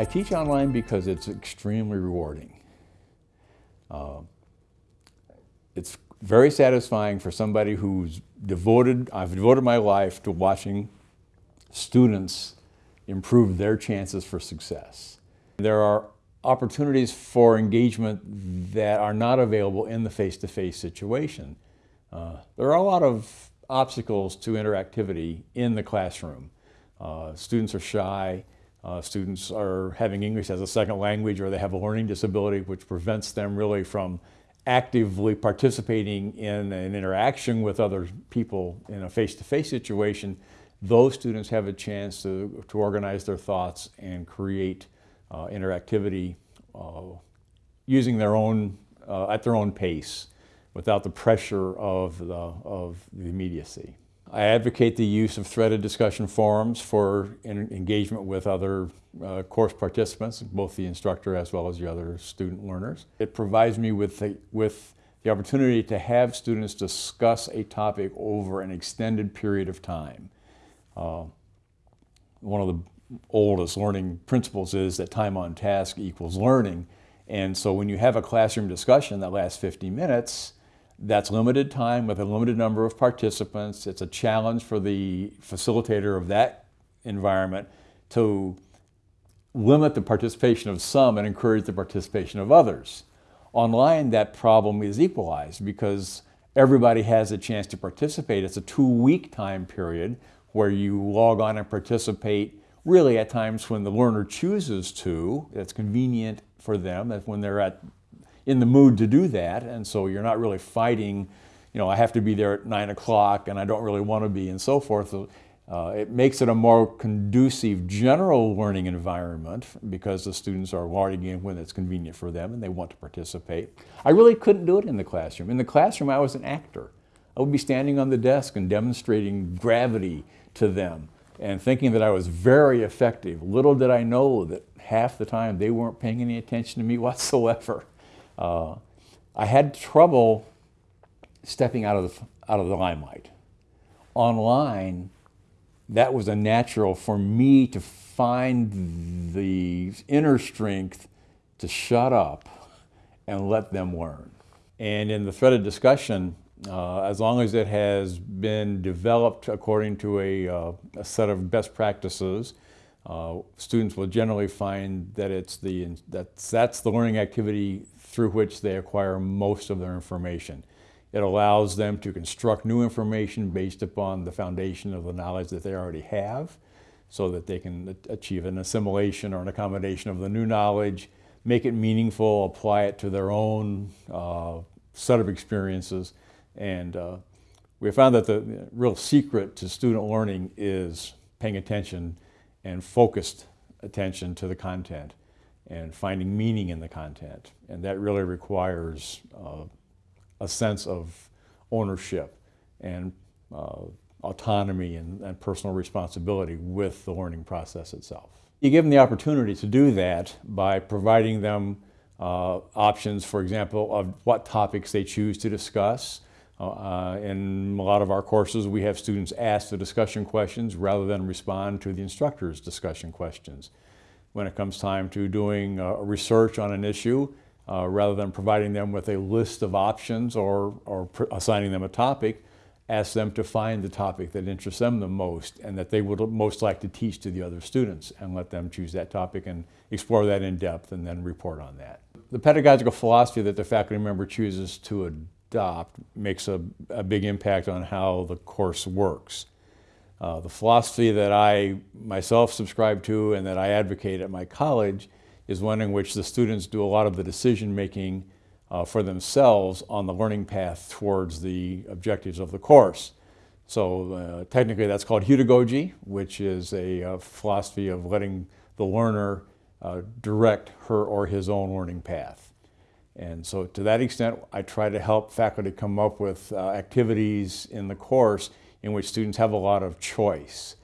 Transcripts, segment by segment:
I teach online because it's extremely rewarding. Uh, it's very satisfying for somebody who's devoted, I've devoted my life to watching students improve their chances for success. There are opportunities for engagement that are not available in the face-to-face -face situation. Uh, there are a lot of obstacles to interactivity in the classroom. Uh, students are shy, uh, students are having English as a second language or they have a learning disability which prevents them really from actively participating in an interaction with other people in a face-to-face -face situation, those students have a chance to, to organize their thoughts and create uh, interactivity uh, using their own, uh, at their own pace without the pressure of the, of the immediacy. I advocate the use of threaded discussion forums for engagement with other uh, course participants, both the instructor as well as the other student learners. It provides me with the, with the opportunity to have students discuss a topic over an extended period of time. Uh, one of the oldest learning principles is that time on task equals learning. And so when you have a classroom discussion that lasts 50 minutes, that's limited time with a limited number of participants. It's a challenge for the facilitator of that environment to limit the participation of some and encourage the participation of others. Online, that problem is equalized because everybody has a chance to participate. It's a two-week time period where you log on and participate really at times when the learner chooses to. It's convenient for them. That's when they're at in the mood to do that. And so you're not really fighting, you know, I have to be there at nine o'clock and I don't really want to be and so forth. Uh, it makes it a more conducive general learning environment because the students are logging in when it's convenient for them and they want to participate. I really couldn't do it in the classroom. In the classroom, I was an actor. I would be standing on the desk and demonstrating gravity to them and thinking that I was very effective. Little did I know that half the time they weren't paying any attention to me whatsoever. Uh, I had trouble stepping out of the, out of the limelight. Online, that was a natural for me to find the inner strength to shut up and let them learn. And in the threaded discussion, uh, as long as it has been developed according to a, uh, a set of best practices, uh, students will generally find that it's the that's, that's the learning activity through which they acquire most of their information. It allows them to construct new information based upon the foundation of the knowledge that they already have so that they can achieve an assimilation or an accommodation of the new knowledge, make it meaningful, apply it to their own uh, set of experiences. And uh, we found that the real secret to student learning is paying attention and focused attention to the content and finding meaning in the content. And that really requires uh, a sense of ownership and uh, autonomy and, and, personal responsibility with the learning process itself. You give them the opportunity to do that by providing them uh, options, for example, of what topics they choose to discuss. Uh, in a lot of our courses, we have students ask the discussion questions rather than respond to the instructor's discussion questions when it comes time to doing uh, research on an issue, uh, rather than providing them with a list of options or, or assigning them a topic, ask them to find the topic that interests them the most and that they would most like to teach to the other students and let them choose that topic and explore that in depth and then report on that. The pedagogical philosophy that the faculty member chooses to adopt makes a, a big impact on how the course works. Uh, the philosophy that I myself subscribe to and that I advocate at my college is one in which the students do a lot of the decision making uh, for themselves on the learning path towards the objectives of the course. So uh, technically that's called heutagogy, which is a, a, uh, philosophy of letting the learner uh, direct her or his own learning path. And so to that extent, I try to help faculty come up with uh, activities in the course in which students have a lot of choice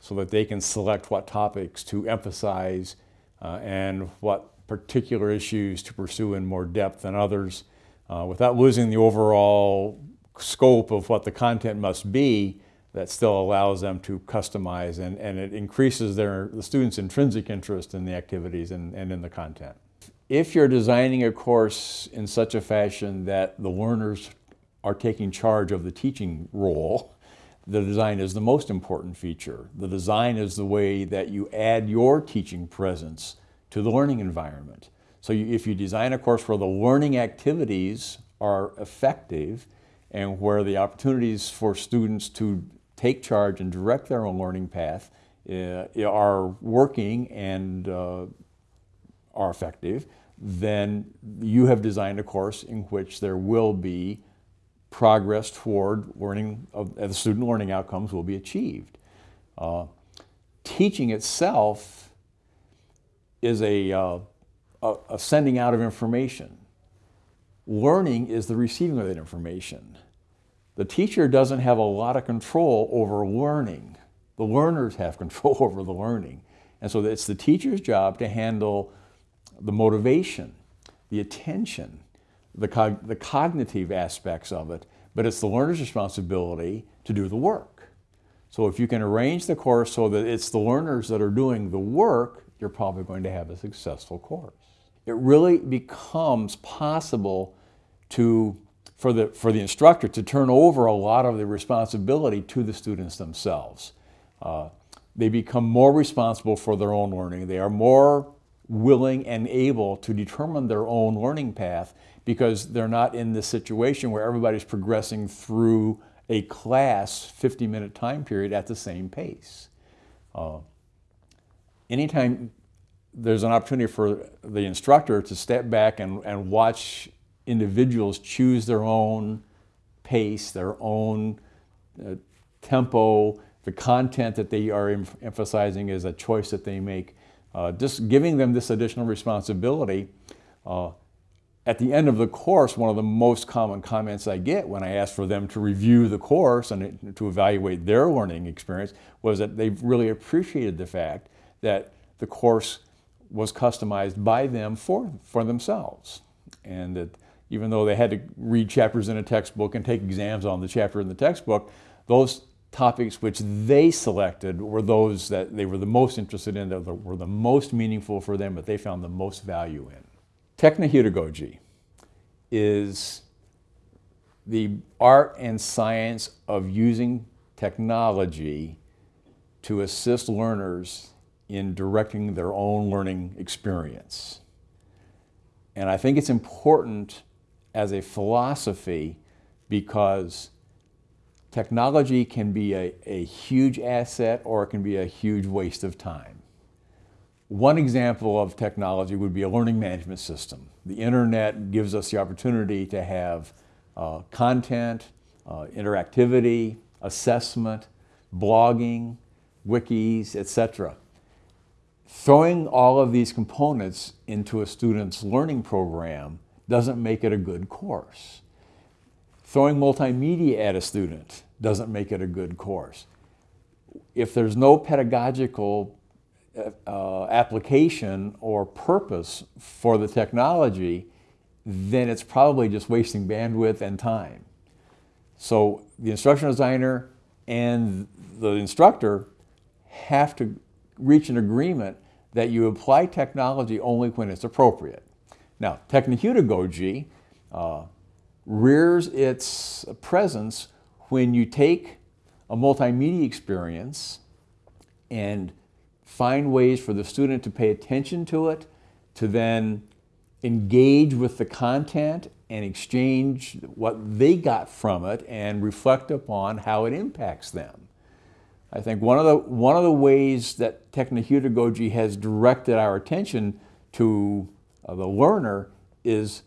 so that they can select what topics to emphasize uh, and what particular issues to pursue in more depth than others uh, without losing the overall scope of what the content must be, that still allows them to customize and, and it increases their, the students' intrinsic interest in the activities and, and in the content. If you're designing a course in such a fashion that the learners are taking charge of the teaching role, the design is the most important feature. The design is the way that you add your teaching presence to the learning environment. So you, if you design a course where the learning activities are effective and where the opportunities for students to take charge and direct their own learning path uh, are working and uh, are effective, then you have designed a course in which there will be progress toward learning, of, the student learning outcomes will be achieved. Uh, teaching itself is a, uh, a, a sending out of information. Learning is the receiving of that information. The teacher doesn't have a lot of control over learning. The learners have control over the learning. And so it's the teacher's job to handle the motivation, the attention, the, cog the cognitive aspects of it, but it's the learner's responsibility to do the work. So if you can arrange the course so that it's the learners that are doing the work, you're probably going to have a successful course. It really becomes possible to, for, the, for the instructor to turn over a lot of the responsibility to the students themselves. Uh, they become more responsible for their own learning. They are more willing and able to determine their own learning path because they're not in this situation where everybody's progressing through a class 50 minute time period at the same pace. Uh, anytime there's an opportunity for the instructor to step back and, and watch individuals choose their own pace, their own uh, tempo, the content that they are em emphasizing is a choice that they make. Uh, just giving them this additional responsibility. Uh, at the end of the course, one of the most common comments I get when I ask for them to review the course and to evaluate their learning experience was that they've really appreciated the fact that the course was customized by them for, for themselves. And that even though they had to read chapters in a textbook and take exams on the chapter in the textbook, those topics which they selected were those that they were the most interested in, that were the most meaningful for them, that they found the most value in. Technoheutagogy is the art and science of using technology to assist learners in directing their own learning experience. And I think it's important as a philosophy because Technology can be a, a huge asset or it can be a huge waste of time. One example of technology would be a learning management system. The internet gives us the opportunity to have uh, content, uh, interactivity, assessment, blogging, wikis, etc. Throwing all of these components into a student's learning program doesn't make it a good course. Throwing multimedia at a student doesn't make it a good course. If there's no pedagogical uh, application or purpose for the technology, then it's probably just wasting bandwidth and time. So the instructional designer and the instructor have to reach an agreement that you apply technology only when it's appropriate. Now, technoheutagogy uh, rears its presence when you take a multimedia experience and find ways for the student to pay attention to it, to then engage with the content and exchange what they got from it and reflect upon how it impacts them. I think one of the, one of the ways that technoheutagogy has directed our attention to uh, the learner is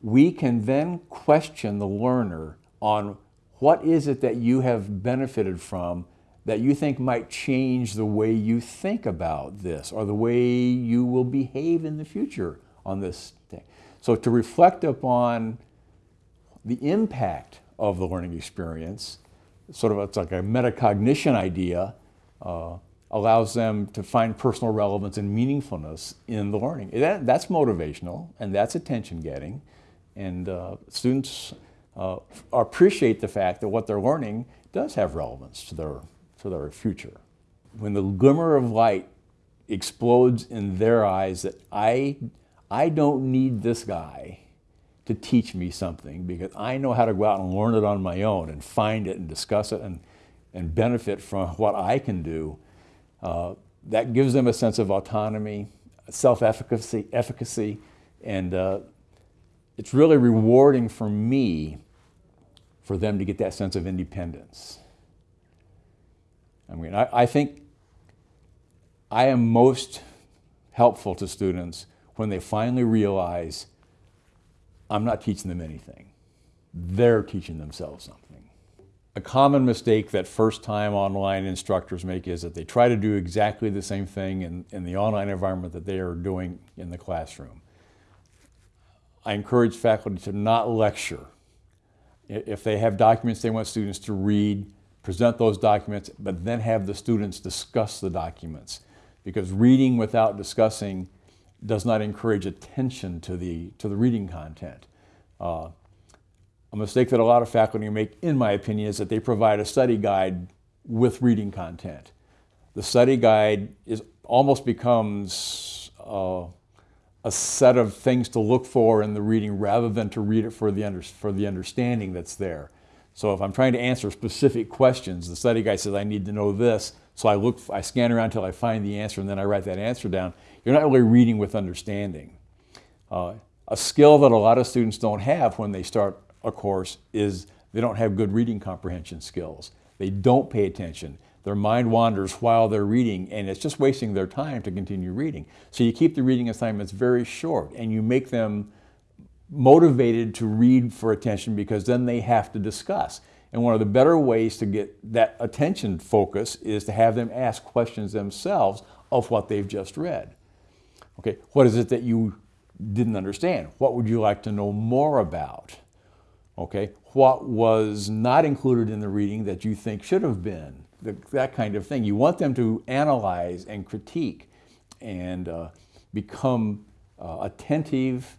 we can then question the learner on what is it that you have benefited from that you think might change the way you think about this or the way you will behave in the future on this thing. So to reflect upon the impact of the learning experience, sort of it's like a metacognition idea, uh, allows them to find personal relevance and meaningfulness in the learning. That, that's motivational and that's attention getting. And uh, students uh, appreciate the fact that what they're learning does have relevance to their, to their future. When the glimmer of light explodes in their eyes that I, I don't need this guy to teach me something because I know how to go out and learn it on my own and find it and discuss it and, and benefit from what I can do. Uh, that gives them a sense of autonomy, self-efficacy, efficacy, and uh, it's really rewarding for me for them to get that sense of independence. I mean, I, I think I am most helpful to students when they finally realize I'm not teaching them anything. They're teaching themselves something. A common mistake that first-time online instructors make is that they try to do exactly the same thing in, in the online environment that they are doing in the classroom. I encourage faculty to not lecture. If they have documents they want students to read, present those documents, but then have the students discuss the documents. Because reading without discussing does not encourage attention to the, to the reading content. Uh, a mistake that a lot of faculty make, in my opinion, is that they provide a study guide with reading content. The study guide is almost becomes uh, a set of things to look for in the reading rather than to read it for the, under, for the understanding that's there. So if I'm trying to answer specific questions, the study guide says I need to know this, so I look, I scan around until I find the answer and then I write that answer down. You're not really reading with understanding. Uh, a skill that a lot of students don't have when they start a course is they don't have good reading comprehension skills. They don't pay attention. Their mind wanders while they're reading and it's just wasting their time to continue reading. So you keep the reading assignments very short and you make them motivated to read for attention because then they have to discuss. And one of the better ways to get that attention focus is to have them ask questions themselves of what they've just read. Okay, what is it that you didn't understand? What would you like to know more about? Okay, what was not included in the reading that you think should have been? The, that kind of thing. You want them to analyze and critique and uh, become uh, attentive,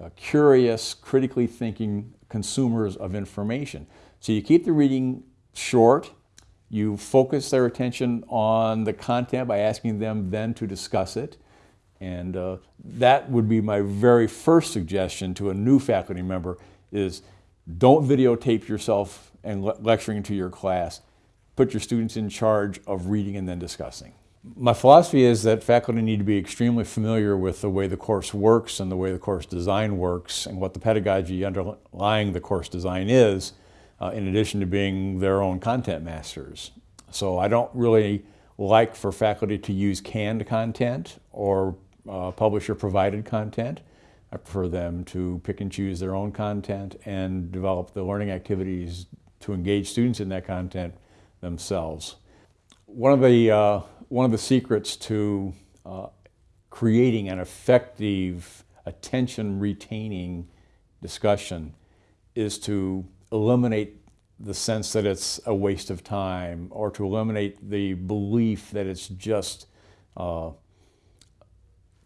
uh, curious, critically thinking consumers of information. So you keep the reading short, you focus their attention on the content by asking them then to discuss it. And uh, that would be my very first suggestion to a new faculty member is don't videotape yourself and le lecturing to your class. Put your students in charge of reading and then discussing. My philosophy is that faculty need to be extremely familiar with the way the course works and the way the course design works and what the pedagogy underlying the course design is, uh, in addition to being their own content masters. So I don't really like for faculty to use canned content or uh, publisher provided content. I prefer them to pick and choose their own content and develop the learning activities to engage students in that content themselves. One of the uh, one of the secrets to uh, creating an effective attention retaining discussion is to eliminate the sense that it's a waste of time or to eliminate the belief that it's just uh,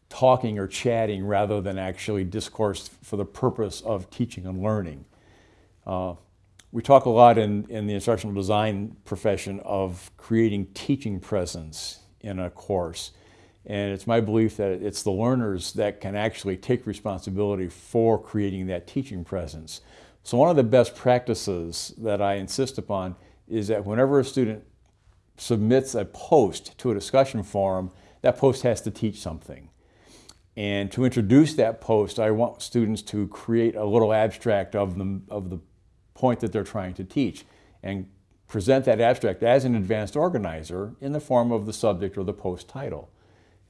talking or chatting rather than actually discourse for the purpose of teaching and learning. Uh, we talk a lot in, in the instructional design profession of creating teaching presence in a course. And it's my belief that it's the learners that can actually take responsibility for creating that teaching presence. So one of the best practices that I insist upon is that whenever a student submits a post to a discussion forum, that post has to teach something. And to introduce that post, I want students to create a little abstract of the, of the point that they're trying to teach and present that abstract as an advanced organizer in the form of the subject or the post title.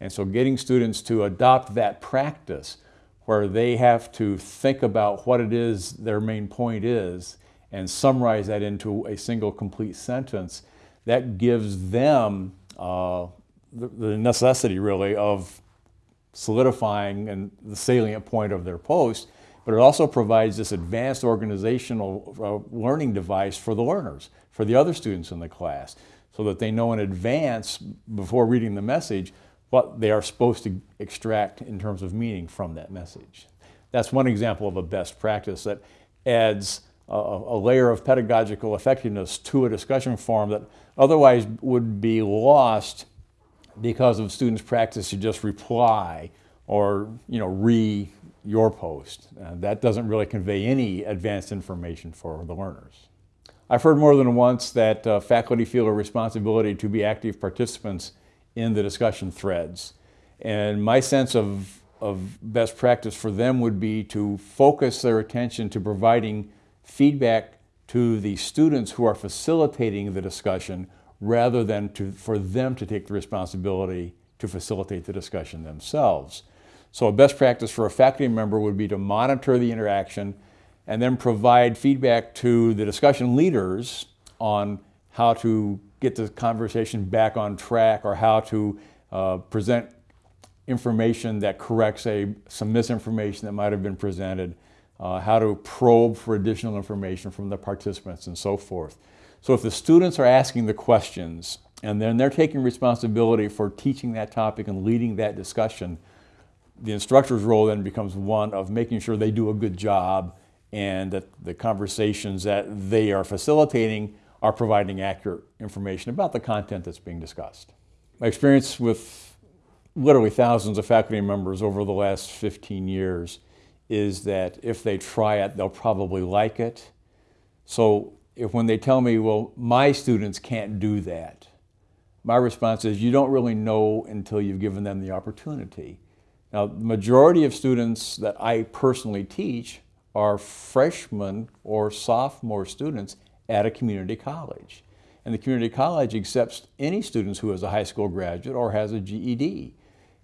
And so getting students to adopt that practice where they have to think about what it is their main point is and summarize that into a single complete sentence, that gives them uh, the, the necessity really of solidifying and the salient point of their post but it also provides this advanced organizational uh, learning device for the learners, for the other students in the class, so that they know in advance, before reading the message, what they are supposed to extract in terms of meaning from that message. That's one example of a best practice that adds a, a layer of pedagogical effectiveness to a discussion forum that otherwise would be lost because of students' practice to just reply or you know re your post. Uh, that doesn't really convey any advanced information for the learners. I've heard more than once that uh, faculty feel a responsibility to be active participants in the discussion threads. And my sense of, of best practice for them would be to focus their attention to providing feedback to the students who are facilitating the discussion rather than to, for them to take the responsibility to facilitate the discussion themselves. So a best practice for a faculty member would be to monitor the interaction and then provide feedback to the discussion leaders on how to get the conversation back on track or how to uh, present information that corrects a, some misinformation that might have been presented, uh, how to probe for additional information from the participants and so forth. So if the students are asking the questions and then they're taking responsibility for teaching that topic and leading that discussion, the instructor's role then becomes one of making sure they do a good job and that the conversations that they are facilitating are providing accurate information about the content that's being discussed. My experience with literally thousands of faculty members over the last 15 years is that if they try it, they'll probably like it. So if when they tell me, well, my students can't do that, my response is you don't really know until you've given them the opportunity. Now, the majority of students that I personally teach are freshmen or sophomore students at a community college. And the community college accepts any students who is a high school graduate or has a GED.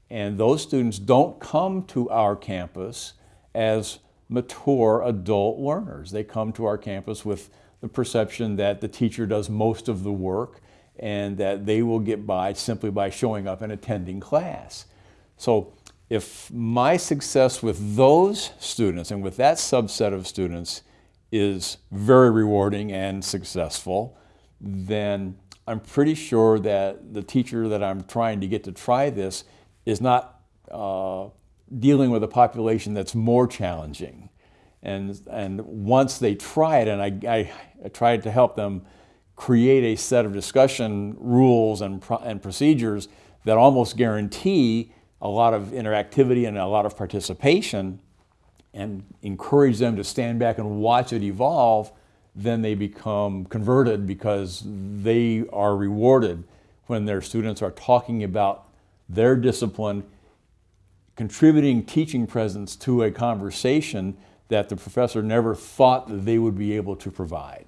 And those students don't come to our campus as mature adult learners. They come to our campus with the perception that the teacher does most of the work and that they will get by simply by showing up and attending class. So if my success with those students and with that subset of students is very rewarding and successful, then I'm pretty sure that the teacher that I'm trying to get to try this is not uh, dealing with a population that's more challenging. And, and once they try it, and I, I, I tried to help them create a set of discussion rules and, and procedures that almost guarantee a lot of interactivity and a lot of participation and encourage them to stand back and watch it evolve, then they become converted because they are rewarded when their students are talking about their discipline, contributing teaching presence to a conversation that the professor never thought that they would be able to provide.